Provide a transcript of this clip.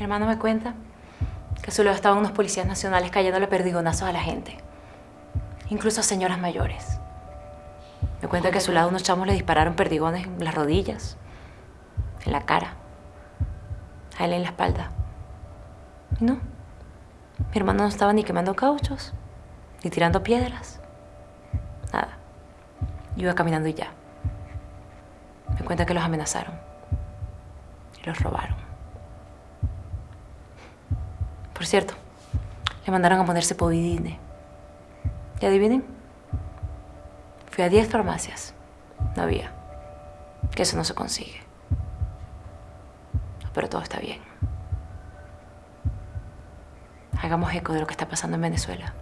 Mi hermano me cuenta que a su lado estaban unos policías nacionales cayéndole perdigonazos a la gente. Incluso a señoras mayores. Me cuenta que a su lado unos chamos le dispararon perdigones en las rodillas, en la cara, a él en la espalda. Y no, mi hermano no estaba ni quemando cauchos, ni tirando piedras. Nada. Iba caminando y ya. Me cuenta que los amenazaron. Y los robaron. Por cierto, le mandaron a ponerse povidine. ¿Y adivinen? Fui a 10 farmacias. No había. Que eso no se consigue. Pero todo está bien. Hagamos eco de lo que está pasando en Venezuela.